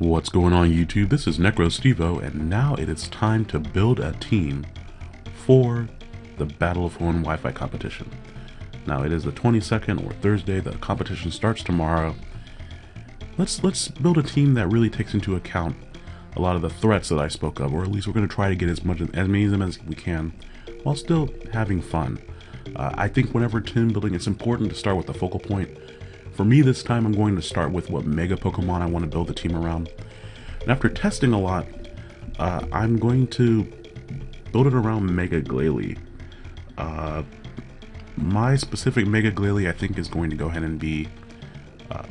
What's going on YouTube? This is NecroStevo and now it is time to build a team for the Battle of Hoenn Wi-Fi competition. Now it is the 22nd or Thursday, the competition starts tomorrow. Let's let's build a team that really takes into account a lot of the threats that I spoke of, or at least we're going to try to get as much as many of them as we can while still having fun. Uh, I think whenever team building, it's important to start with the focal point for me this time, I'm going to start with what Mega Pokemon I want to build the team around. And after testing a lot, uh, I'm going to build it around Mega Glalie. Uh, my specific Mega Glalie, I think, is going to go ahead and be uh,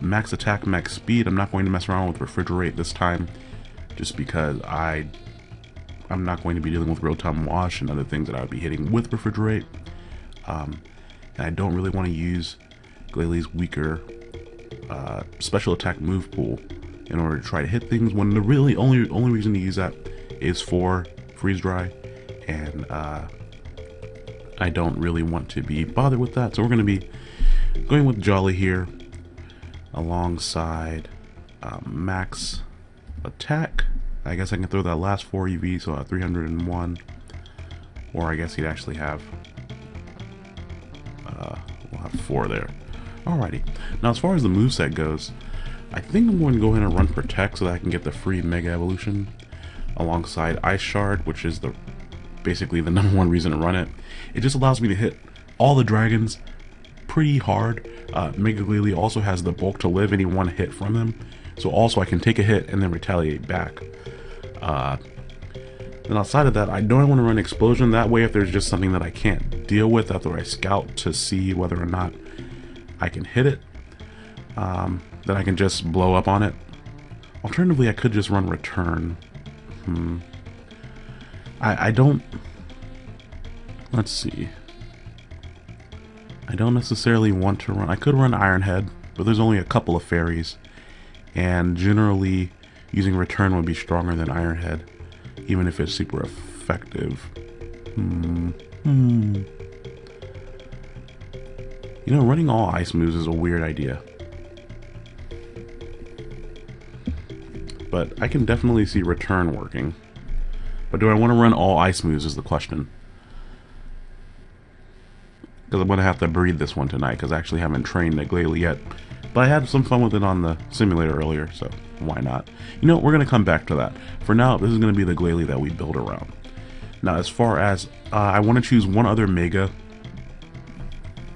max attack, max speed. I'm not going to mess around with refrigerate this time, just because I I'm not going to be dealing with Rotom Wash and other things that I would be hitting with refrigerate. Um, and I don't really want to use Glalie's weaker uh, special attack move pool in order to try to hit things when the really only only reason to use that is for freeze dry. And uh, I don't really want to be bothered with that. So we're going to be going with Jolly here alongside uh, max attack. I guess I can throw that last 4 EV so at 301 or I guess he'd actually have uh, we'll have 4 there Alrighty. Now, as far as the moveset goes, I think I'm going to go ahead and run Protect so that I can get the free Mega Evolution alongside Ice Shard, which is the basically the number one reason to run it. It just allows me to hit all the dragons pretty hard. Uh, Mega Glalie also has the bulk to live any one hit from them, so also I can take a hit and then retaliate back. Uh, and outside of that, I don't want to run Explosion. That way, if there's just something that I can't deal with after I scout to see whether or not I can hit it, um, then I can just blow up on it. Alternatively, I could just run return. Hmm. I, I don't... Let's see. I don't necessarily want to run... I could run Iron Head, but there's only a couple of fairies. And generally, using return would be stronger than Iron Head, even if it's super effective. Hmm. Hmm. You know, running all ice moves is a weird idea. But I can definitely see return working. But do I want to run all ice moves is the question. Because I'm going to have to breed this one tonight because I actually haven't trained the Glalie yet. But I had some fun with it on the simulator earlier, so why not? You know, we're going to come back to that. For now, this is going to be the Glalie that we build around. Now, as far as uh, I want to choose one other Mega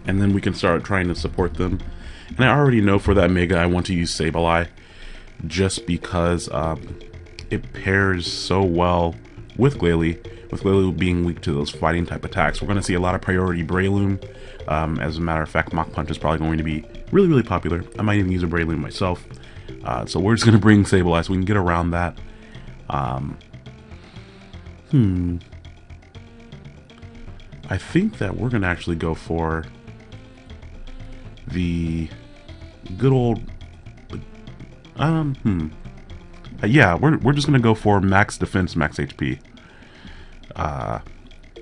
and then we can start trying to support them. And I already know for that Mega I want to use Sableye just because um, it pairs so well with Glalie, with Glalie being weak to those fighting type attacks. We're going to see a lot of priority Breloom. Um, as a matter of fact, Mach Punch is probably going to be really, really popular. I might even use a Breloom myself. Uh, so we're just going to bring Sableye so we can get around that. Um, hmm. I think that we're going to actually go for the good old um hmm. Uh, yeah we're, we're just gonna go for max defense max HP uh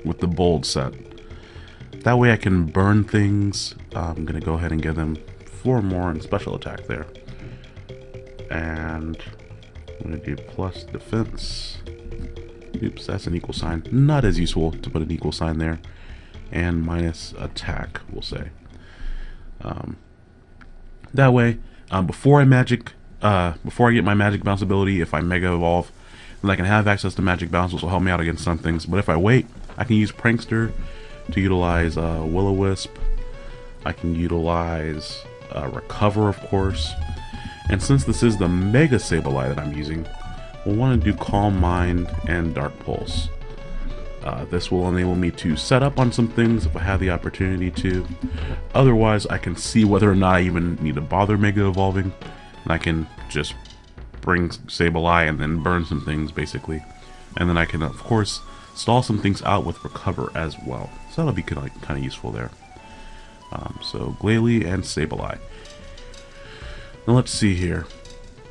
with the bold set. That way I can burn things. Uh, I'm gonna go ahead and give them four more in special attack there. And I'm gonna do plus defense. Oops that's an equal sign. Not as useful to put an equal sign there. And minus attack we'll say um, that way, um, before I magic, uh, before I get my magic bounce ability, if I mega evolve, then I can have access to magic bounce, which will help me out against some things. But if I wait, I can use Prankster to utilize uh, Will-O-Wisp. I can utilize uh, Recover, of course. And since this is the Mega Sableye that I'm using, we'll want to do Calm Mind and Dark Pulse. Uh, this will enable me to set up on some things if I have the opportunity to. Otherwise, I can see whether or not I even need to bother Mega Evolving. And I can just bring Sableye and then burn some things, basically. And then I can, of course, stall some things out with Recover as well. So that'll be kind of, kind of useful there. Um, so, Glalie and Sableye. Now let's see here.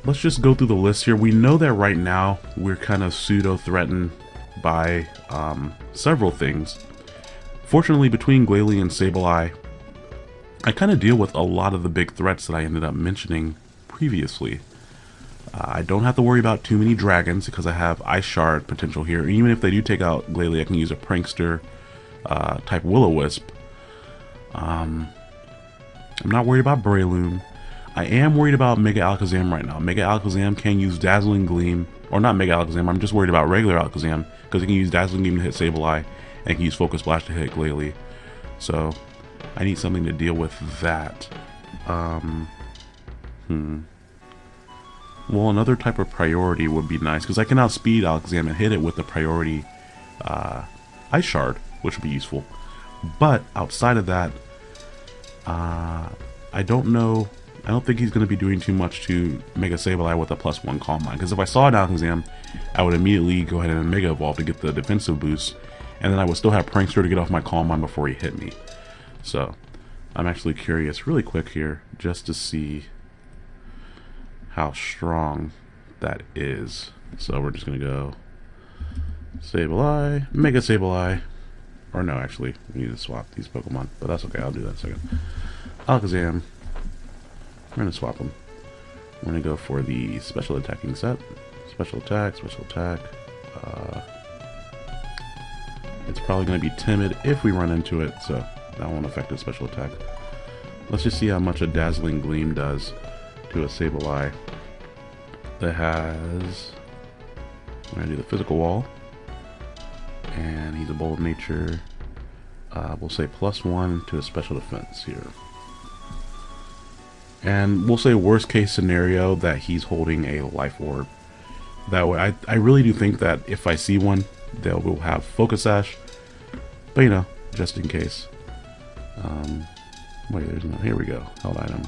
Let's just go through the list here. We know that right now we're kind of pseudo-threatened by um, several things. Fortunately, between Glalie and Sableye, I kind of deal with a lot of the big threats that I ended up mentioning previously. Uh, I don't have to worry about too many dragons because I have Ice Shard potential here. Even if they do take out Glalie, I can use a Prankster uh, type Will-O-Wisp. Um, I'm not worried about Breloom. I am worried about Mega Alakazam right now. Mega Alakazam can use Dazzling Gleam, or not Mega Alakazam, I'm just worried about regular Alakazam, because it can use Dazzling Beam to hit Sableye, and he can use Focus Blast to hit Glalie. So, I need something to deal with that. Um, hmm. Well, another type of priority would be nice, because I can outspeed Alakazam and hit it with the priority uh, Ice Shard, which would be useful. But, outside of that, uh, I don't know I don't think he's going to be doing too much to Mega Sableye with a plus one Calm Mind. Because if I saw Alakazam, I would immediately go ahead and Mega Evolve to get the defensive boost. And then I would still have Prankster to get off my Calm Mind before he hit me. So, I'm actually curious really quick here just to see how strong that is. So we're just going to go Sableye, Mega Sableye. Or no, actually, we need to swap these Pokemon. But that's okay, I'll do that in a second. Alakazam, we're going to swap them. We're going to go for the special attacking set. Special attack, special attack. Uh, it's probably going to be timid if we run into it, so that won't affect its special attack. Let's just see how much a Dazzling Gleam does to a Sableye that has... I'm going to do the physical wall. And he's a bold nature. Uh, we'll say plus one to a special defense here. And we'll say worst case scenario that he's holding a life orb. That way, I, I really do think that if I see one, they will have Focus Sash. But you know, just in case. Um, wait, there's no, here we go. Held item.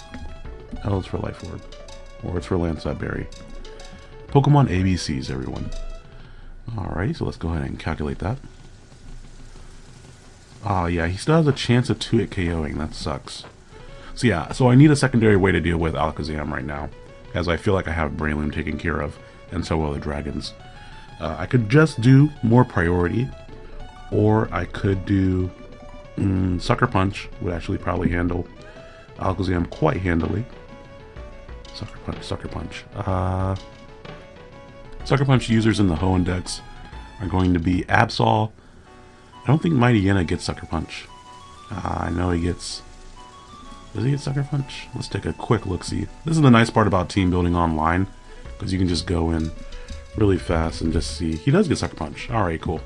Held for life orb. Or it's for Landslide Berry. Pokemon ABCs, everyone. Alrighty, so let's go ahead and calculate that. Oh yeah, he still has a chance of 2-hit KOing. That sucks. So yeah, so I need a secondary way to deal with Alakazam right now, as I feel like I have Breloom taken care of, and so will the dragons. Uh, I could just do more priority, or I could do mm, Sucker Punch, would actually probably handle Alakazam quite handily. Sucker Punch, Sucker Punch. Uh, Sucker Punch users in the Hoenn dex are going to be Absol. I don't think Mighty Mightyena gets Sucker Punch. Uh, I know he gets does he get Sucker Punch? Let's take a quick look-see. This is the nice part about team building online, because you can just go in really fast and just see. He does get Sucker Punch. Alright, cool.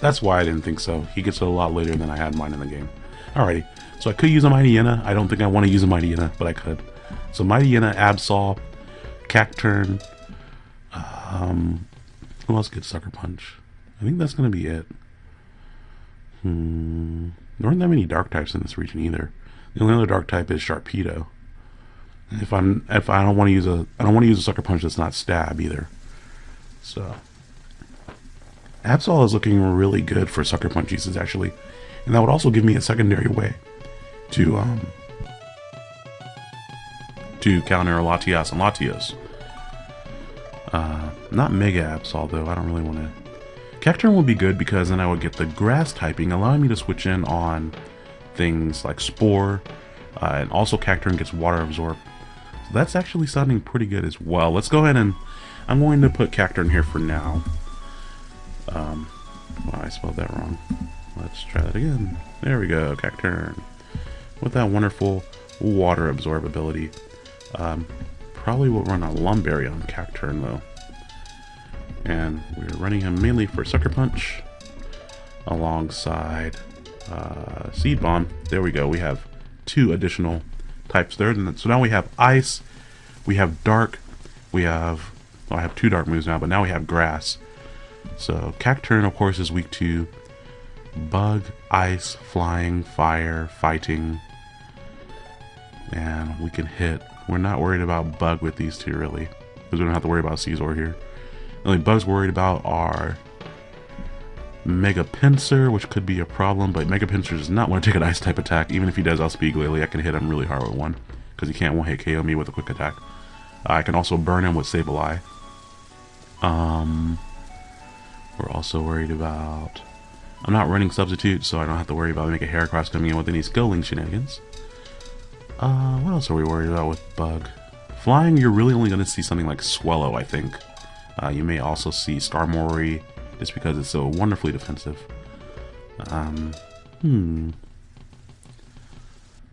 That's why I didn't think so. He gets it a lot later than I had mine in the game. Alrighty, so I could use a Mighty Mightyena. I don't think I want to use a Mighty Mightyena, but I could. So Mighty Mightyena, Absol, Cacturne, um, who else gets Sucker Punch? I think that's going to be it. Hmm, there aren't that many dark types in this region either. The only other dark type is Sharpedo. If I'm if I don't want to use a I don't want to use a sucker punch that's not stab either. So Absol is looking really good for sucker punch uses actually. And that would also give me a secondary way to um to counter Latias and Latios. Uh, not Mega Absol though, I don't really want to. Cacturne would be good because then I would get the grass typing, allowing me to switch in on things like Spore, uh, and also Cacturne gets Water Absorb. So that's actually sounding pretty good as well. Let's go ahead and I'm going to put Cacturne here for now. Um, well, I spelled that wrong. Let's try that again. There we go, Cacturne. With that wonderful water absorb ability. Um, probably will run a Lum Berry on Cacturne though. And we're running him mainly for Sucker Punch alongside uh, Seed Bomb. There we go. We have two additional types there. And So now we have Ice, we have Dark, we have, well, I have two Dark moves now, but now we have Grass. So Cacturne, of course, is weak to Bug, Ice, Flying, Fire, Fighting, and we can hit. We're not worried about Bug with these two, really, because we don't have to worry about Scizor here. The only bugs worried about are Mega Pinsir, which could be a problem, but Mega Pinsir does not want to take an ice type attack. Even if he does outspeed Glalie, I can hit him really hard with one, because he can't one-hit KO me with a quick attack. Uh, I can also burn him with Sableye. Um, we're also worried about... I'm not running Substitute, so I don't have to worry about Mega Heracross coming in with any Skill Link shenanigans. Uh, what else are we worried about with Bug? Flying, you're really only going to see something like Swellow, I think. Uh, you may also see Skarmory, just because it's so wonderfully defensive. Um, hmm.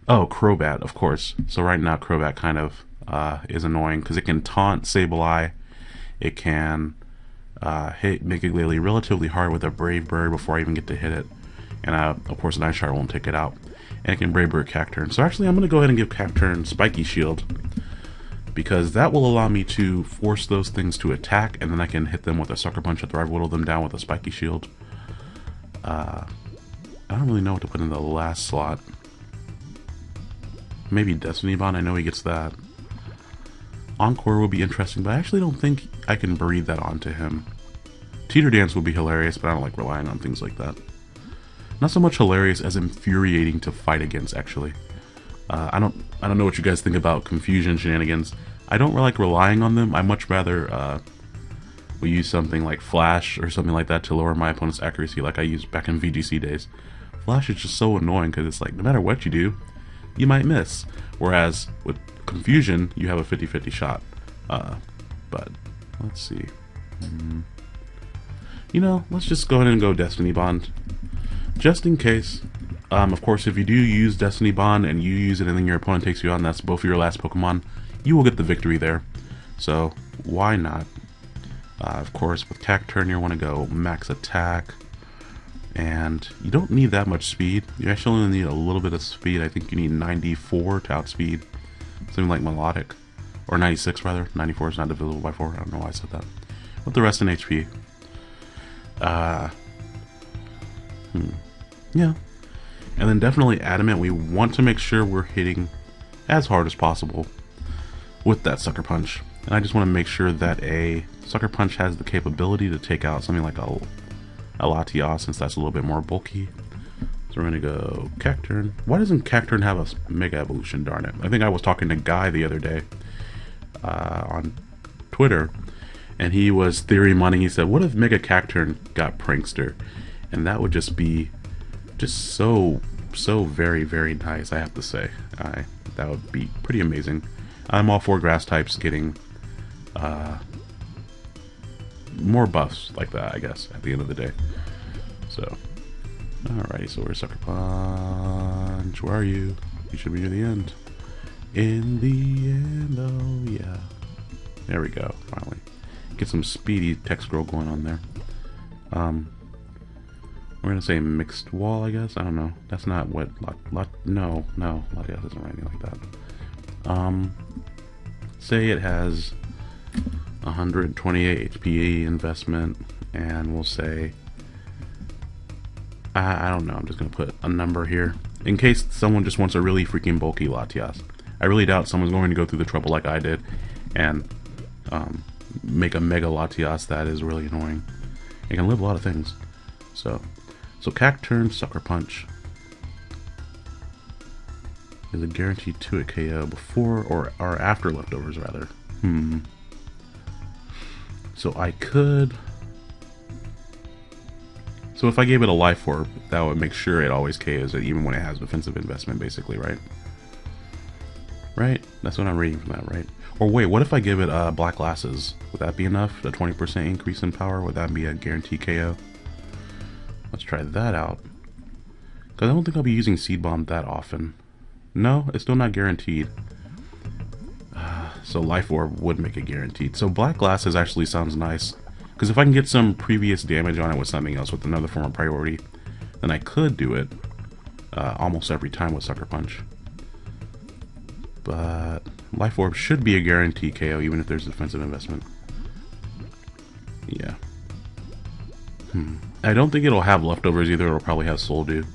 Oh, Crobat, of course. So right now, Crobat kind of uh, is annoying because it can taunt Sableye. It can uh, hit Mega Glalie relatively hard with a Brave Bird before I even get to hit it. And uh, of course, Night Shard won't take it out. And it can Brave Bird Cacturne. So actually, I'm going to go ahead and give Cacturne Spiky Shield because that will allow me to force those things to attack and then I can hit them with a Sucker Punch after I whittle them down with a Spiky Shield. Uh, I don't really know what to put in the last slot. Maybe Destiny Bond, I know he gets that. Encore will be interesting, but I actually don't think I can breathe that onto him. Teeter Dance would be hilarious, but I don't like relying on things like that. Not so much hilarious as infuriating to fight against, actually. Uh, I don't I don't know what you guys think about confusion shenanigans. I don't like relying on them. I much rather uh, we use something like Flash or something like that to lower my opponent's accuracy like I used back in VGC days. Flash is just so annoying because it's like no matter what you do, you might miss. Whereas with Confusion, you have a 50-50 shot. Uh, but let's see. Mm. You know, let's just go ahead and go Destiny Bond. Just in case. Um, of course, if you do use Destiny Bond and you use it and then your opponent takes you on, that's both of your last Pokemon, you will get the victory there. So, why not? Uh, of course, with Cacturne, you want to go max attack. And you don't need that much speed. You actually only need a little bit of speed. I think you need 94 to outspeed something like Melodic. Or 96, rather. 94 is not divisible by 4. I don't know why I said that. With the rest in HP. Uh, hmm. Yeah. And then definitely Adamant, we want to make sure we're hitting as hard as possible with that Sucker Punch. And I just want to make sure that a Sucker Punch has the capability to take out something like a, a Latias, since that's a little bit more bulky. So we're going to go Cacturne. Why doesn't Cacturne have a Mega Evolution, darn it? I think I was talking to Guy the other day uh, on Twitter, and he was theory mining. He said, what if Mega Cacturne got Prankster? And that would just be just so, so very, very nice, I have to say. I, that would be pretty amazing. I'm all for grass types getting uh, more buffs like that, I guess, at the end of the day. So, alrighty, so we're Sucker Punch? Where are you? You should be near the end. In the end, oh yeah. There we go, finally. Get some speedy text scroll going on there. Um, we're gonna say mixed wall, I guess. I don't know. That's not what. Lot, lot, no, no. Latias doesn't write anything like that. Um, say it has 128 HP investment, and we'll say. I, I don't know. I'm just gonna put a number here in case someone just wants a really freaking bulky Latias. I really doubt someone's going to go through the trouble like I did and um, make a Mega Latias that is really annoying. It can live a lot of things. So so Cacturne, Sucker Punch is a guaranteed to a KO before or, or after leftovers rather. Hmm. So I could... So if I gave it a life orb, that would make sure it always KOs it even when it has defensive investment basically, right? Right? That's what I'm reading from that, right? Or wait, what if I give it uh, black glasses? Would that be enough? A 20% increase in power? Would that be a guaranteed KO? Let's try that out. Because I don't think I'll be using Seed Bomb that often. No, it's still not guaranteed. So Life Orb would make it guaranteed. So Black Glasses actually sounds nice. Because if I can get some previous damage on it with something else with another form of priority, then I could do it uh, almost every time with Sucker Punch. But Life Orb should be a guarantee KO even if there's defensive investment. Yeah. Hmm. I don't think it'll have leftovers either. It'll probably have Soul Dew.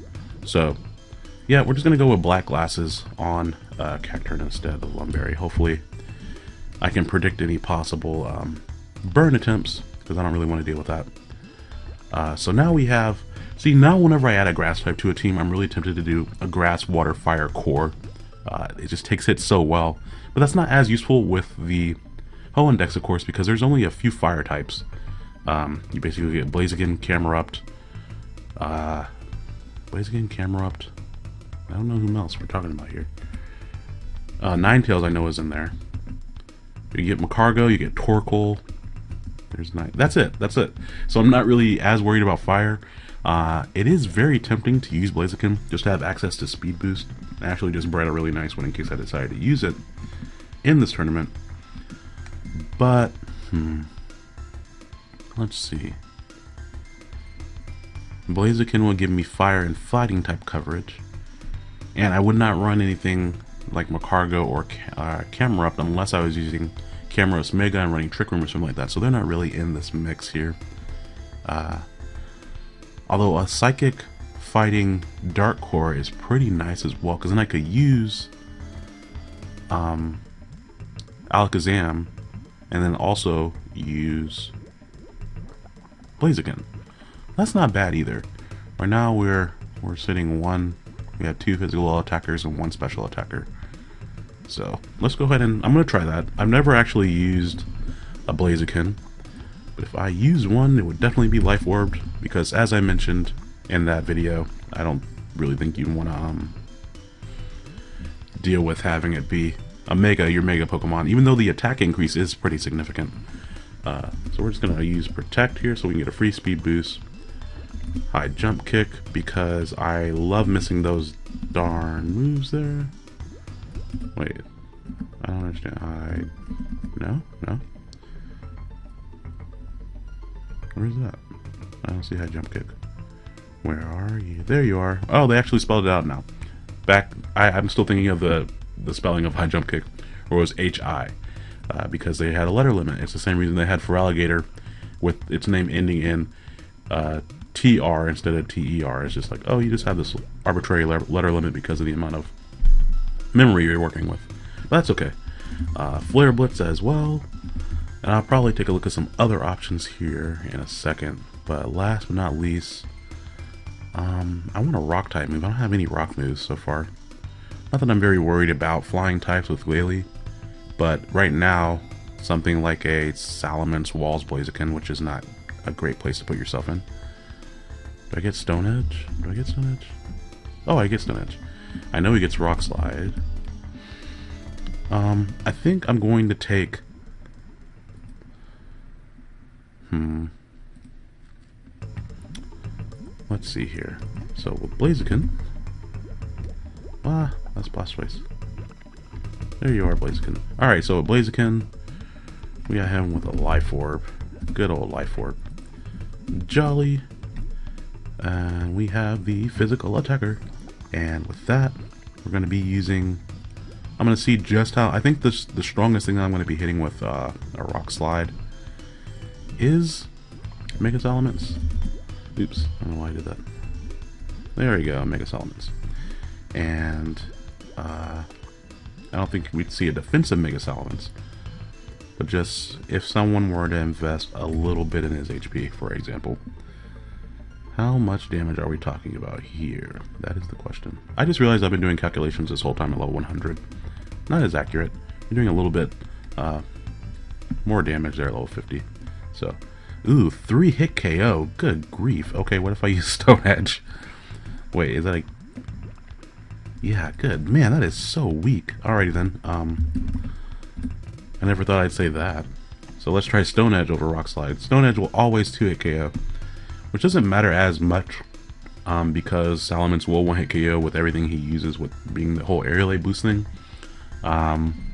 So, yeah, we're just going to go with black glasses on uh, Cacturne instead of Lum Berry. Hopefully, I can predict any possible um, burn attempts because I don't really want to deal with that. Uh, so now we have... See, now whenever I add a grass type to a team, I'm really tempted to do a grass, water, fire core. Uh, it just takes hits so well. But that's not as useful with the Hoenn Dex, of course, because there's only a few fire types. Um, you basically get Blaziken, Camerupt, uh, Blaziken, Camerupt. I don't know who else we're talking about here. Uh, Ninetales I know is in there. You get Magcargo, you get Torkoal. There's night. That's it. That's it. So I'm not really as worried about fire. Uh, it is very tempting to use Blaziken just to have access to speed boost. I actually just bred a really nice one in case I decided to use it in this tournament. But, hmm. Let's see. Blaziken will give me fire and fighting type coverage. And I would not run anything like Magcargo or uh, Up unless I was using Cameros Mega and running Trick Room or something like that. So they're not really in this mix here. Uh, although a Psychic fighting Dark Core is pretty nice as well because then I could use um, Alakazam and then also use Blaziken. That's not bad either. Right now we're we're sitting one we have two physical attackers and one special attacker. So let's go ahead and I'm gonna try that. I've never actually used a Blaziken, but if I use one, it would definitely be Life Orbed because, as I mentioned in that video, I don't really think you want to um, deal with having it be a Mega, your Mega Pokemon, even though the attack increase is pretty significant. Uh, so we're just gonna use Protect here so we can get a free speed boost. High Jump Kick because I love missing those darn moves there. Wait. I don't understand. I... No? No? Where's that? I don't see high jump kick. Where are you? There you are. Oh, they actually spelled it out now. Back, I, I'm still thinking of the, the spelling of high jump kick, or was H-I, uh, because they had a letter limit. It's the same reason they had for alligator, with its name ending in uh, TR instead of TER. It's just like, oh, you just have this arbitrary letter limit because of the amount of memory you're working with. But that's okay. Uh, Flare Blitz as well. And I'll probably take a look at some other options here in a second. But last but not least, um, I want a rock type move. I don't have any rock moves so far. Not that I'm very worried about flying types with Glalie, but right now, something like a Salamence Walls Blaziken, which is not a great place to put yourself in. Do I get Stone Edge? Do I get Stone Edge? Oh, I get Stone Edge. I know he gets Rock Slide. Um, I think I'm going to take... Hmm. Let's see here. So with Blaziken... Ah, that's Blastoise. There you are, Blaziken. Alright, so Blaziken, we got him with a Life Orb. Good old Life Orb. Jolly. And we have the Physical Attacker. And with that, we're going to be using... I'm going to see just how... I think this, the strongest thing I'm going to be hitting with uh, a Rock Slide is Mega Salamence. Oops, I don't know why I did that. There you go, Mega Salamence. And uh, I don't think we'd see a defensive Mega Salamence. But just if someone were to invest a little bit in his HP, for example, how much damage are we talking about here? That is the question. I just realized I've been doing calculations this whole time at level 100. Not as accurate. I'm doing a little bit uh, more damage there at level 50. So, ooh, three hit KO. Good grief. Okay, what if I use Stone Edge? Wait, is that a... Yeah, good. Man, that is so weak. Alrighty then. Um, I never thought I'd say that. So let's try Stone Edge over Rock Slide. Stone Edge will always 2 hit KO which doesn't matter as much um, because Salamence will one hit KO with everything he uses with being the whole aerial boost thing. Um,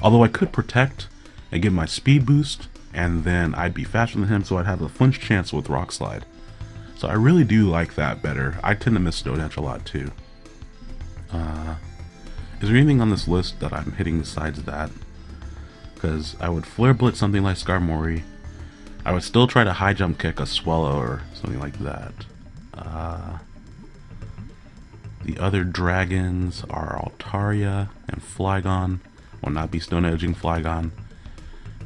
although I could protect and give my speed boost and then I'd be faster than him so I'd have a flinch chance with Rock Slide. So I really do like that better. I tend to miss Edge a lot too. Uh, is there anything on this list that I'm hitting besides that? Because I would Flare Blitz something like Skarmory, I would still try to high jump kick a Swellow or something like that. Uh, the other dragons are Altaria and Flygon. Will not be stone edging Flygon.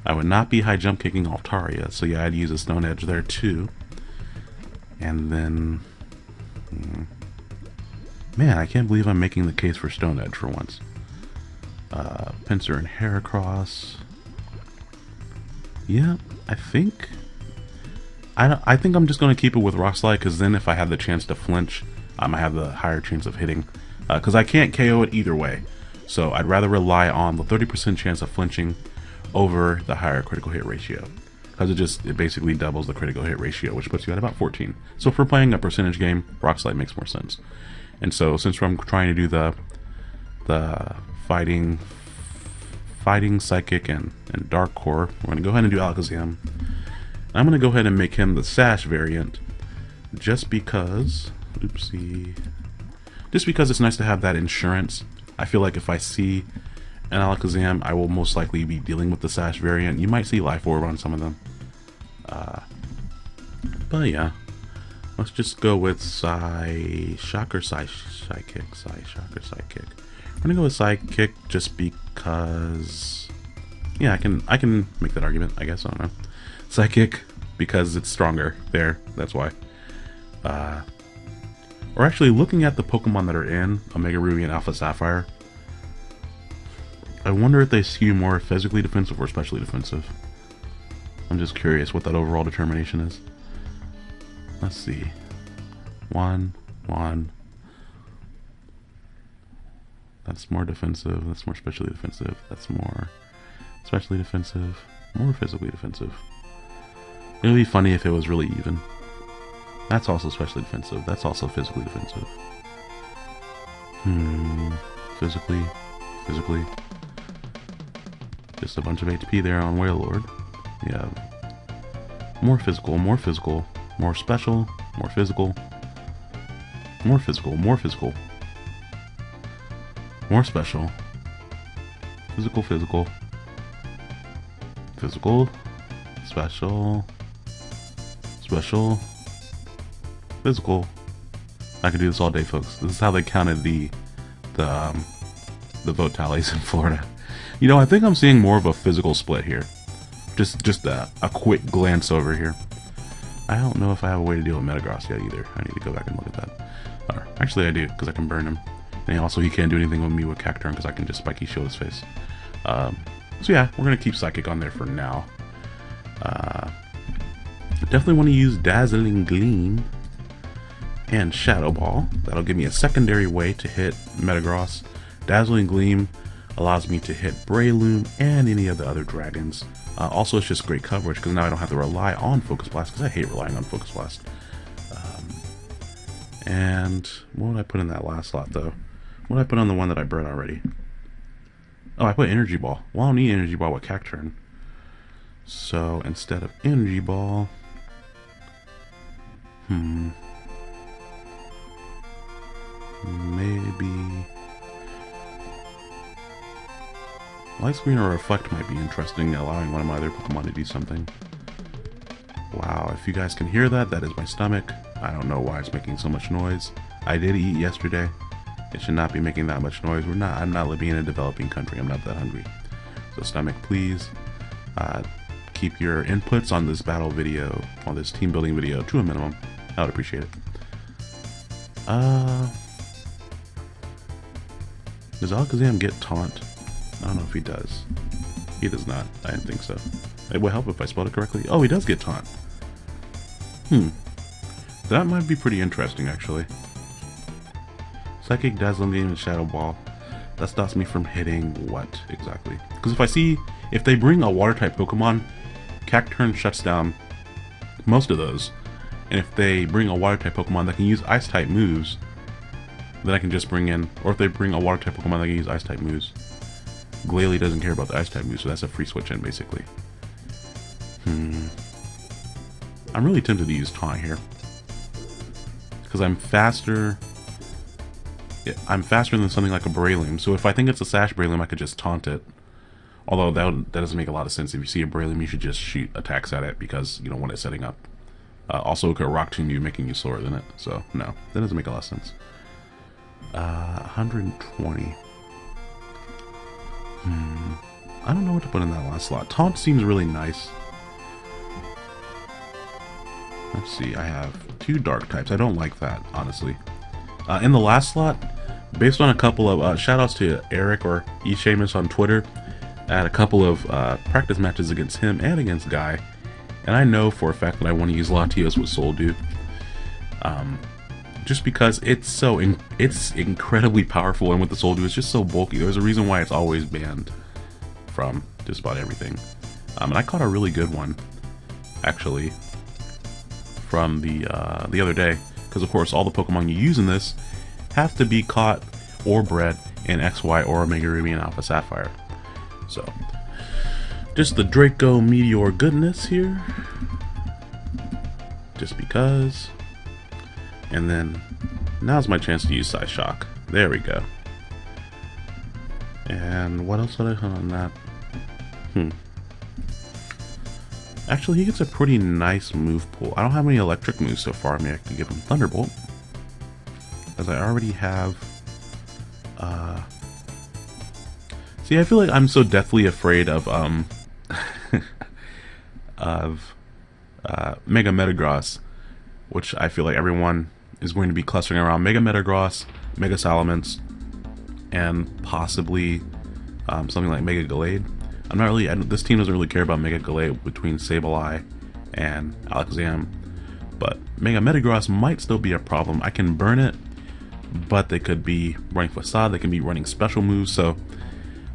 I would not be high jump kicking Altaria, so yeah, I'd use a stone edge there too. And then, hmm, man, I can't believe I'm making the case for stone edge for once. Uh, Pinsir and Heracross. Yeah, I think... I, I think I'm just going to keep it with Rock Slide, because then if I have the chance to flinch, I might have the higher chance of hitting. Because uh, I can't KO it either way. So I'd rather rely on the 30% chance of flinching over the higher critical hit ratio because it just it basically doubles the critical hit ratio, which puts you at about 14. So for playing a percentage game, Rock Slide makes more sense. And so since I'm trying to do the the fighting fighting psychic and, and dark core, we're gonna go ahead and do Alakazam. I'm gonna go ahead and make him the Sash variant just because oopsie just because it's nice to have that insurance. I feel like if I see an Alakazam, I will most likely be dealing with the Sash variant. You might see Life Orb on some of them. Uh, but yeah, let's just go with Psy Shock or Psy Psychic. Psy Shock or Psychic. I'm gonna go with Psychic just because. Yeah, I can I can make that argument. I guess I don't know. Psychic because it's stronger. There, that's why. Uh, or actually, looking at the Pokemon that are in Omega Ruby and Alpha Sapphire, I wonder if they skew more physically defensive or specially defensive. I'm just curious what that overall determination is. Let's see. One, one. That's more defensive. That's more specially defensive. That's more specially defensive. More physically defensive. It would be funny if it was really even. That's also specially defensive. That's also physically defensive. Hmm. Physically. Physically. Just a bunch of HP there on Wailord. Yeah. More physical, more physical, more special, more physical, more physical, more physical, more special, physical, physical, physical, special, special, physical. I could do this all day, folks. This is how they counted the the um, the vote tallies in Florida. You know, I think I'm seeing more of a physical split here. Just just a, a quick glance over here. I don't know if I have a way to deal with Metagross yet either. I need to go back and look at that. Or, actually, I do, because I can burn him. And also, he can't do anything with me with Cacturne because I can just spiky shield his face. Um, so yeah, we're going to keep Psychic on there for now. Uh, definitely want to use Dazzling Gleam and Shadow Ball. That'll give me a secondary way to hit Metagross. Dazzling Gleam allows me to hit Breloom and any of the other dragons. Uh, also, it's just great coverage because now I don't have to rely on Focus Blast because I hate relying on Focus Blast. Um, and what would I put in that last slot though? What did I put on the one that I burned already? Oh, I put Energy Ball. Well, I don't need Energy Ball with Cacturne. So instead of Energy Ball, hmm, maybe Light Screen or Reflect might be interesting, allowing one of my other Pokemon to do something. Wow, if you guys can hear that, that is my stomach. I don't know why it's making so much noise. I did eat yesterday. It should not be making that much noise. We're not. I'm not living in a developing country. I'm not that hungry. So stomach, please uh, keep your inputs on this battle video, on this team building video, to a minimum. I would appreciate it. Uh, does Alakazam get taunt? I don't know if he does. He does not. I didn't think so. It would help if I spelled it correctly. Oh, he does get taunt. Hmm. That might be pretty interesting, actually. Psychic Dazzling Game and Shadow Ball. That stops me from hitting what, exactly? Because if I see, if they bring a Water-type Pokemon, Cacturne shuts down most of those. And if they bring a Water-type Pokemon that can use Ice-type moves, then I can just bring in, or if they bring a Water-type Pokemon that can use Ice-type moves, Glalie doesn't care about the ice type moves, so that's a free switch in basically. Hmm. I'm really tempted to use taunt here. Because I'm faster. I'm faster than something like a Breloom, so if I think it's a Sash Breloom, I could just taunt it. Although that, would, that doesn't make a lot of sense. If you see a Breloom, you should just shoot attacks at it because you don't want it setting up. Uh, also, it could Rock Tomb you, making you slower than it. So, no, that doesn't make a lot of sense. Uh, 120. Hmm. I don't know what to put in that last slot. Taunt seems really nice. Let's see, I have two dark types. I don't like that, honestly. Uh, in the last slot, based on a couple of uh, shoutouts to Eric or eShamus on Twitter, I had a couple of uh, practice matches against him and against Guy, and I know for a fact that I want to use Latios with Soul Dew. Um, just because it's so in, it's incredibly powerful and with the Soul Dew it's just so bulky. There's a reason why it's always banned from just about everything. Um, and I caught a really good one, actually, from the uh, the other day. Because of course, all the Pokemon you use in this have to be caught or bred in XY or Omega Ruby and Alpha Sapphire. So, just the Draco Meteor goodness here. Just because. And then, now's my chance to use Psyshock. There we go. And what else did I hunt on that? Hmm. Actually, he gets a pretty nice move pool. I don't have any electric moves so far. I mean, I could give him Thunderbolt. As I already have... Uh... See, I feel like I'm so deathly afraid of, um... of uh, Mega Metagross, which I feel like everyone is going to be clustering around Mega Metagross, Mega Salamence, and possibly um, something like Mega Gallade. I'm not really, I, this team doesn't really care about Mega Gallade between Sableye and Alakazam, but Mega Metagross might still be a problem. I can burn it, but they could be running Facade, they can be running special moves, so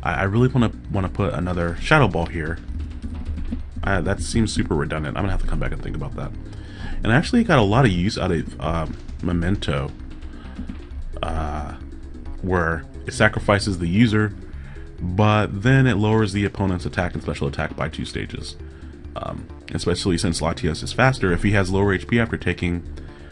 I, I really want to want to put another Shadow Ball here. that seems super redundant. I'm gonna have to come back and think about that. And I actually got a lot of use out of um, Memento, uh, where it sacrifices the user but then it lowers the opponent's attack and special attack by two stages. Um, especially since Latios is faster, if he has lower HP after taking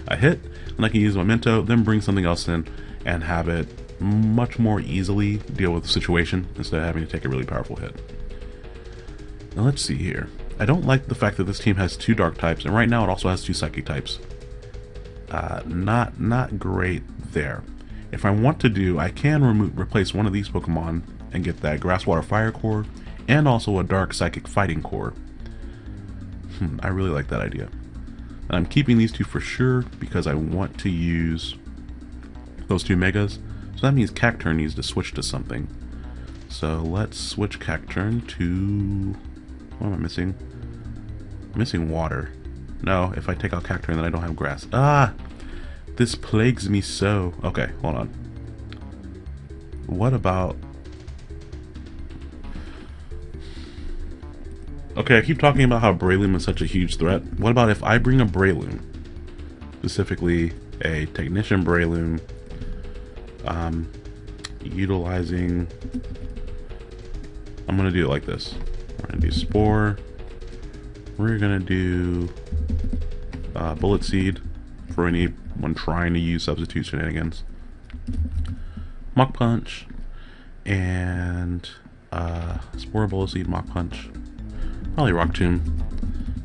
a hit, then I can use Memento, then bring something else in, and have it much more easily deal with the situation instead of having to take a really powerful hit. Now let's see here. I don't like the fact that this team has two dark types, and right now it also has two psychic types. Uh, not not great there. If I want to do, I can remove replace one of these Pokemon and get that Grass Water Fire core and also a Dark Psychic Fighting core. Hmm, I really like that idea. And I'm keeping these two for sure because I want to use those two Megas. So that means Cacturne needs to switch to something. So let's switch Cacturne to... What am I missing? I'm missing water. No, if I take out Cacturne then I don't have grass. Ah! This plagues me so. Okay, hold on. What about Okay, I keep talking about how Breloom is such a huge threat. What about if I bring a Breloom? Specifically, a Technician Breloom. Um, utilizing... I'm going to do it like this. We're going to do Spore. We're going to do uh, Bullet Seed for anyone trying to use substitute shenanigans. Mach Punch. And uh, Spore, Bullet Seed, Mach Punch. Rock Tomb.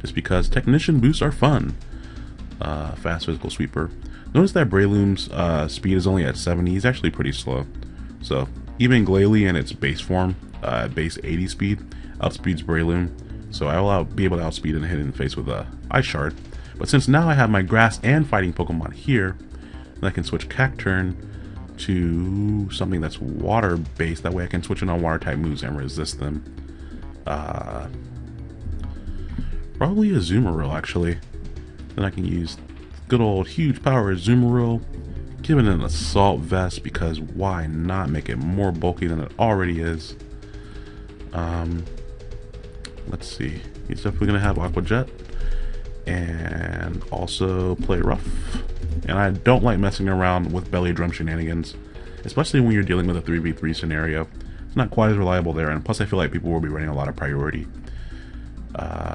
Just because Technician boosts are fun. Uh, fast Physical Sweeper. Notice that Breloom's uh, speed is only at 70. He's actually pretty slow. So, even Glalie in its base form, uh, base 80 speed, outspeeds Breloom. So I will out, be able to outspeed and hit in the face with a Ice Shard. But since now I have my Grass and Fighting Pokemon here, I can switch Cacturne to something that's water-based. That way I can switch in on water-type moves and resist them. Uh, Probably a Azumarill, actually. Then I can use good old huge power Azumarill, give it an assault vest because why not make it more bulky than it already is. Um, let's see. He's definitely going to have Aqua Jet and also play rough. And I don't like messing around with belly drum shenanigans, especially when you're dealing with a 3v3 scenario. It's not quite as reliable there, and plus I feel like people will be running a lot of priority. Uh,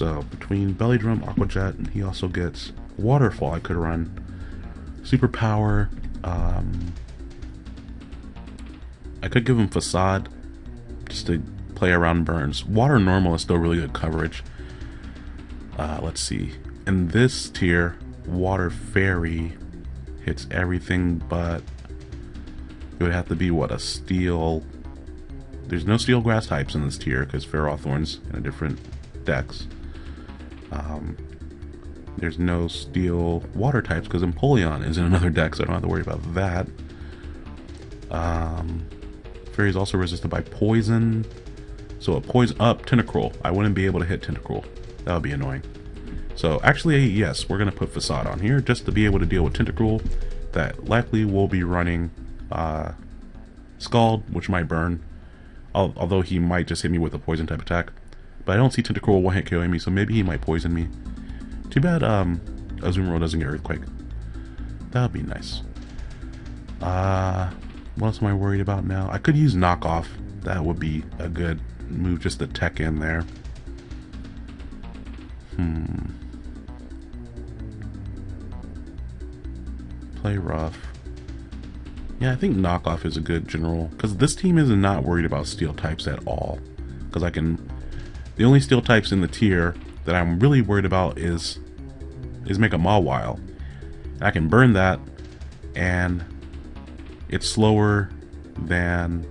so between Belly Drum, Aqua Jet, and he also gets Waterfall I could run. Superpower. Um, I could give him Facade just to play around burns. Water Normal is still really good coverage. Uh, let's see. In this tier, Water Fairy hits everything but it would have to be what a steel there's no steel grass types in this tier because Ferrothorn's in a different dex. Um, there's no steel water types because Empoleon is in another deck, so I don't have to worry about that. Um, Fairy is also resisted by poison. So a poison up Tentacruel. I wouldn't be able to hit Tentacruel. That would be annoying. So actually, yes, we're going to put Facade on here just to be able to deal with Tentacruel. That likely will be running uh, Scald, which might burn. although he might just hit me with a poison type attack. But I don't see Tentacruel one-hit KOing me, so maybe he might poison me. Too bad um, Azumarill doesn't get Earthquake. That would be nice. Uh, what else am I worried about now? I could use Knockoff. That would be a good move just to tech in there. Hmm. Play rough. Yeah, I think knockoff is a good general because this team is not worried about steel types at all. Because I can, the only steel types in the tier that I'm really worried about is is Mega Mawile. I can burn that, and it's slower than.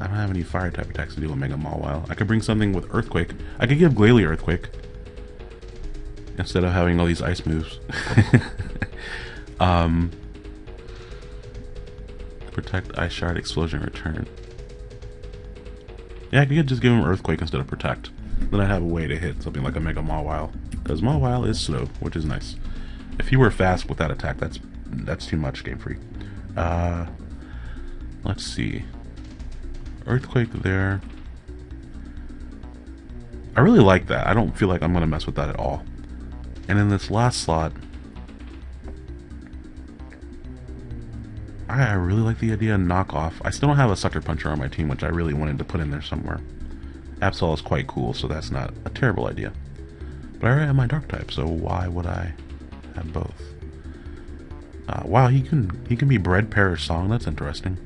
I don't have any fire type attacks to do with Mega Mawile. I could bring something with Earthquake. I could give Glalie Earthquake instead of having all these ice moves. Um, protect Ice Shard, Explosion, Return. Yeah, I could just give him Earthquake instead of Protect. Then I'd have a way to hit something like a Mega Mawile. Because Mawile is slow, which is nice. If he were fast with that attack, that's that's too much Game Freak. Uh, let's see. Earthquake there. I really like that. I don't feel like I'm going to mess with that at all. And in this last slot, I really like the idea of knockoff. I still don't have a sucker puncher on my team, which I really wanted to put in there somewhere. Absol is quite cool, so that's not a terrible idea. But I already have my dark type, so why would I have both? Uh, wow, he can he can be bred Perish Song. That's interesting.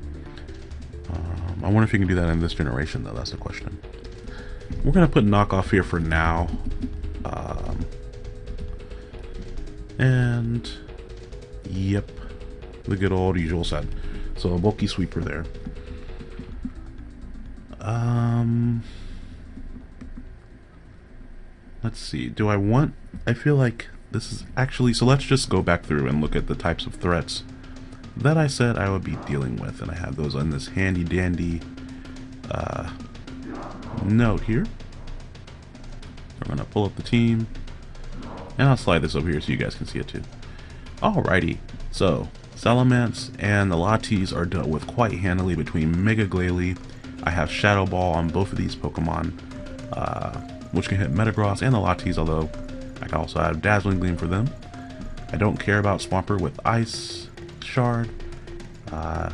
Um, I wonder if you can do that in this generation, though. That's the question. We're gonna put knockoff here for now. Um, and yep the good old usual set. So a bulky sweeper there. Um, let's see. Do I want... I feel like this is actually... So let's just go back through and look at the types of threats that I said I would be dealing with. And I have those on this handy dandy uh, note here. I'm going to pull up the team. And I'll slide this over here so you guys can see it too. Alrighty. So, Salamence and the Latis are dealt with quite handily between Mega Glalie. I have Shadow Ball on both of these Pokemon, uh, which can hit Metagross and the Latis, although I can also have Dazzling Gleam for them. I don't care about Swampert with Ice Shard. Uh,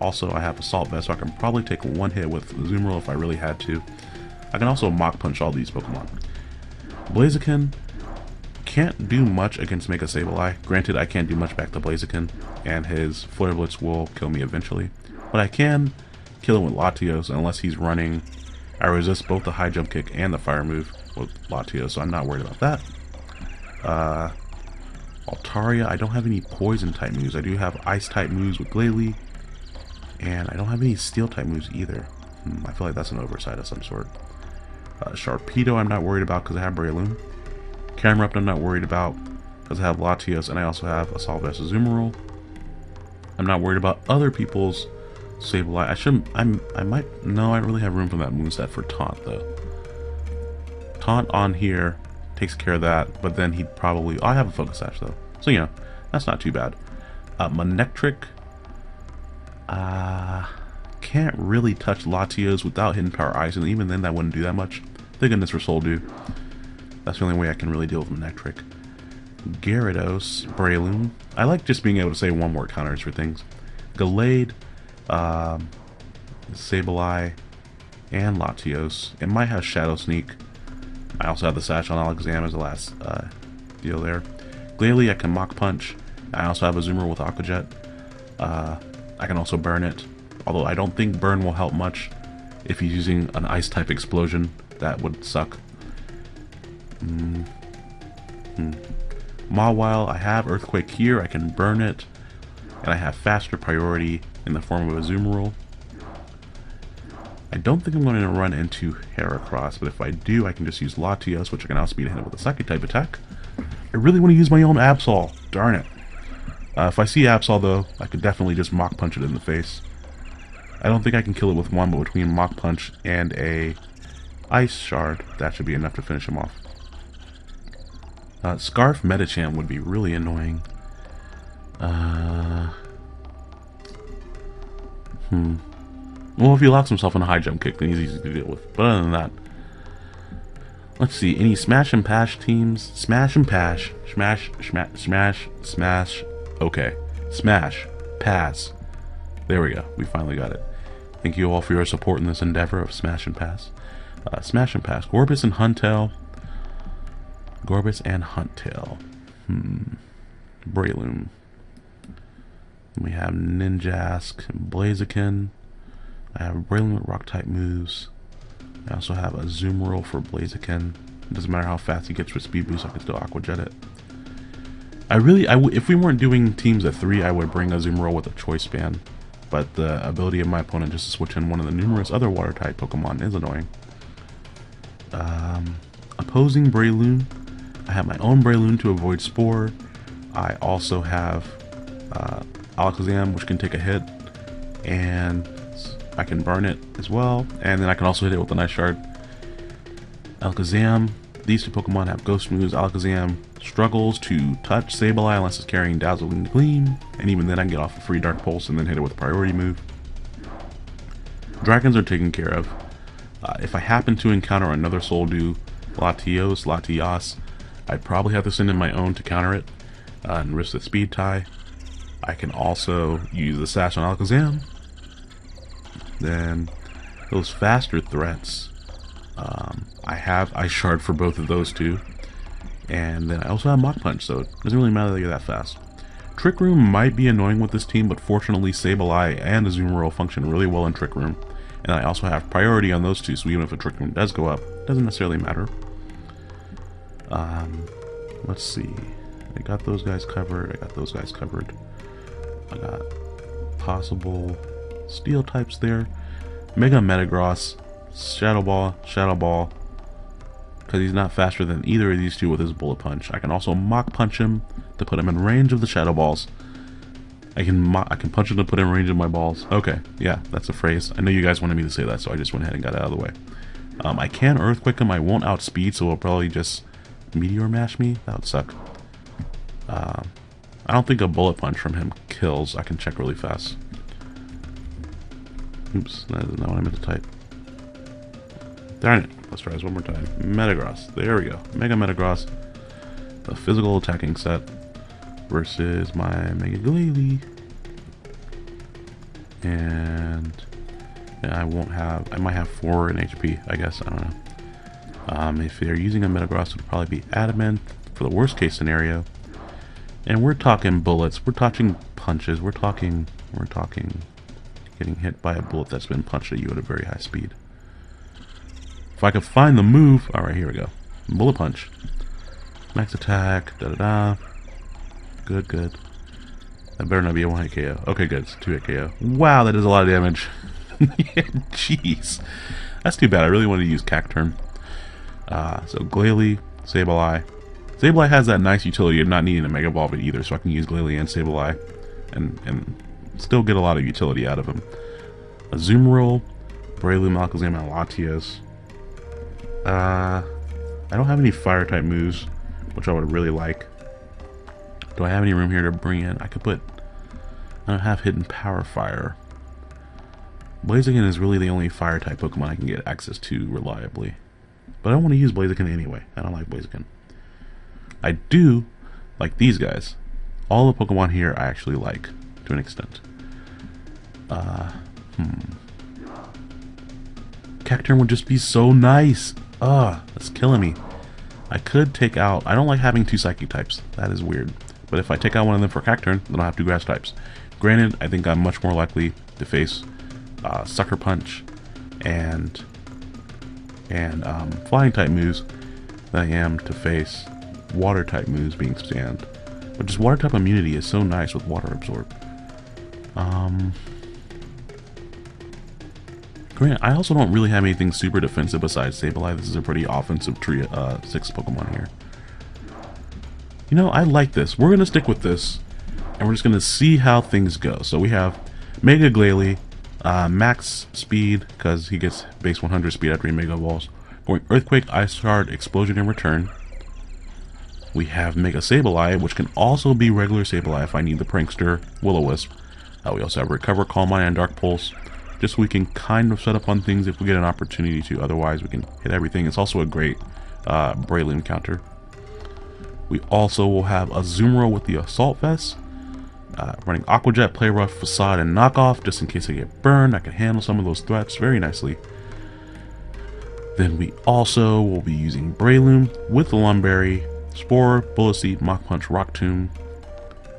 also, I have Assault Vest, so I can probably take one hit with Azumarill if I really had to. I can also Mach Punch all these Pokemon. Blaziken, can't do much against Mega Sableye. Granted, I can't do much back to Blaziken, and his Flare Blitz will kill me eventually. But I can kill him with Latios unless he's running. I resist both the high jump kick and the fire move with Latios, so I'm not worried about that. Uh, Altaria, I don't have any poison type moves. I do have ice type moves with Glalie, and I don't have any steel type moves either. Hmm, I feel like that's an oversight of some sort. Uh, Sharpedo, I'm not worried about because I have Breloom. Camerupt I'm not worried about because I have Latios and I also have Assault Vest Azumarill. I'm not worried about other people's Sableye. I shouldn't, I'm, I might, no, I really have room for that moveset for Taunt though. Taunt on here takes care of that, but then he'd probably, oh, I have a Focus Sash though. So, you know, that's not too bad. Uh, Manectric, uh, can't really touch Latios without Hidden Power Ice, and even then that wouldn't do that much. Thank goodness for Soul Dew. That's the only way I can really deal with Manectric. Gyarados, Breloom. I like just being able to say one word counters for things. Gallade, um, Sableye, and Latios. It might have Shadow Sneak. I also have the Sash on Alakazam as the last uh, deal there. Glalie, I can Mach Punch. I also have a Zoomer with Aqua Jet. Uh, I can also burn it, although I don't think burn will help much. If he's using an ice type explosion, that would suck. Mm. Hmm. Mawile, I have Earthquake here, I can burn it, and I have faster priority in the form of a zoom Azumarill. I don't think I'm going to run into Heracross, but if I do, I can just use Latios, which I can outspeed him with a Psychic type attack. I really want to use my own Absol. Darn it. Uh, if I see Absol, though, I could definitely just Mach Punch it in the face. I don't think I can kill it with one, but between Mach Punch and a Ice Shard, that should be enough to finish him off. Uh, Scarf Medicham would be really annoying. Uh, hmm. Well, if he locks himself in a high jump kick, then he's easy to deal with. But other than that, let's see. Any smash and pass teams? Smash and pass. Smash, smash, smash, smash. Okay. Smash. Pass. There we go. We finally got it. Thank you all for your support in this endeavor of Smash and Pass. Uh, smash and Pass. Gorebyss and Huntail. Gorebyss and Huntail. Hmm. Breloom. We have Ninjask and Blaziken. I have Breloom with rock type moves. I also have Azumarill for Blaziken. It doesn't matter how fast he gets with speed boost, I can still Aqua Jet it. I really, I w if we weren't doing teams of three, I would bring Azumarill with a Choice Band. But the ability of my opponent just to switch in one of the numerous other water type Pokemon is annoying. Um, opposing Breloom, I have my own Breloom to avoid Spore. I also have uh, Alakazam, which can take a hit, and I can burn it as well, and then I can also hit it with a Night Shard. Alakazam, these two Pokemon have Ghost moves. Alakazam struggles to touch Sableye unless it's carrying Dazzling Gleam, and even then I can get off a free Dark Pulse and then hit it with a priority move. Dragons are taken care of. Uh, if I happen to encounter another Soul Dew, Latios, Latias, I'd probably have to send in my own to counter it uh, and risk the speed tie. I can also use the Sash on Alakazam. Then those faster threats, um, I have Ice Shard for both of those two. And then I also have Mach Punch, so it doesn't really matter that you're that fast. Trick Room might be annoying with this team, but fortunately Sableye and Azumarill function really well in Trick Room. And I also have priority on those two, so even if a Trick Room does go up, it doesn't necessarily matter. Um, let's see. I got those guys covered. I got those guys covered. I got possible steel types there. Mega Metagross, Shadow Ball, Shadow Ball. Because he's not faster than either of these two with his Bullet Punch. I can also Mach Punch him to put him in range of the Shadow Balls. I can I can punch him to put him in range of my balls. Okay, yeah, that's a phrase. I know you guys wanted me to say that, so I just went ahead and got it out of the way. Um, I can Earthquake him. I won't outspeed, so he'll probably just Meteor Mash me. That would suck. Uh, I don't think a Bullet Punch from him kills. I can check really fast. Oops, that is not what I meant to type. Darn it. Let's try this one more time. Metagross. There we go. Mega Metagross. A physical attacking set versus my Mega Glalie. And I won't have, I might have 4 in HP, I guess, I don't know. Um, if they're using a Metagross, it would probably be Adamant for the worst case scenario. And we're talking bullets, we're talking punches, we're talking, we're talking getting hit by a bullet that's been punched at you at a very high speed. If I could find the move, alright, here we go. Bullet punch. Max attack, da da da. Good, good. That better not be a one hit KO. Okay, good. It's two hit KO. Wow, that does a lot of damage. Jeez. That's too bad. I really wanted to use Cacturne. Uh, so Glalie, Sableye. Sableye has that nice utility of not needing a Mega Ball but either, so I can use Glalie and Sableye and, and still get a lot of utility out of him. Azumarill, Breloom, Alakazam, and Latias. Uh, I don't have any Fire-type moves, which I would really like. Do I have any room here to bring in? I could put... I don't have Hidden Power Fire. Blaziken is really the only Fire-type Pokemon I can get access to reliably. But I don't want to use Blaziken anyway. I don't like Blaziken. I do like these guys. All the Pokemon here I actually like, to an extent. Uh, hmm. Cacturne would just be so nice. Ugh, that's killing me. I could take out... I don't like having two Psychic types. That is weird. But if I take out one of them for Cacturne, then I'll have two Grass types. Granted, I think I'm much more likely to face uh, Sucker Punch and and um, Flying type moves than I am to face Water type moves being stand. But just Water type immunity is so nice with Water Absorb. Um, Grant, I also don't really have anything super defensive besides Sableye. This is a pretty offensive tree, uh, six Pokemon here. You know, I like this. We're going to stick with this, and we're just going to see how things go. So we have Mega Glalie, uh, max speed, because he gets base 100 speed after he Mega Evolves. Going Earthquake, Ice Shard, Explosion in return. We have Mega Sableye, which can also be regular Sableye if I need the Prankster Will-O-Wisp. Uh, we also have Recover, Calm Mind, and Dark Pulse. just so we can kind of set up on things if we get an opportunity to. Otherwise, we can hit everything. It's also a great uh, Breloom counter. We also will have a Azumarill with the Assault Vest. Uh, running Aqua Play Rough, Facade, and Knockoff, just in case I get burned. I can handle some of those threats very nicely. Then we also will be using Breloom with the Lum Berry, Spore, Bullet Seed, Mach Punch, Rock Tomb,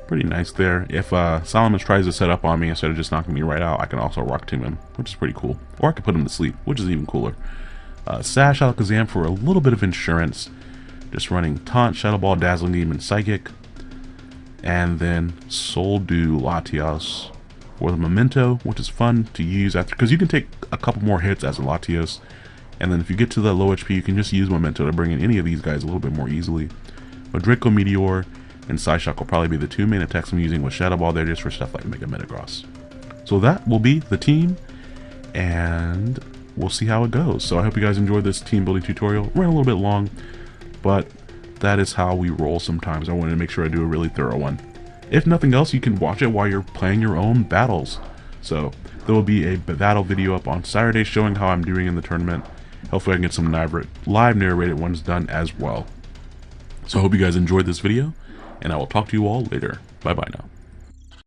pretty nice there. If uh, Salamence tries to set up on me instead of just knocking me right out, I can also Rock Tomb him, which is pretty cool. Or I can put him to sleep, which is even cooler. Uh, Sash Alakazam for a little bit of insurance. Just running Taunt, Shadow Ball, Dazzling Demon, Psychic. And then Soul Dew Latios for the Memento, which is fun to use after, because you can take a couple more hits as a Latios. And then if you get to the low HP, you can just use Memento to bring in any of these guys a little bit more easily. A Draco Meteor, and Psyshock will probably be the two main attacks I'm using with Shadow Ball there just for stuff like Mega Metagross. So that will be the team, and we'll see how it goes. So I hope you guys enjoyed this team building tutorial. Ran a little bit long, but that is how we roll sometimes. I wanted to make sure I do a really thorough one. If nothing else, you can watch it while you're playing your own battles. So there will be a battle video up on Saturday showing how I'm doing in the tournament. Hopefully I can get some live narrated ones done as well. So I hope you guys enjoyed this video, and I will talk to you all later. Bye bye now.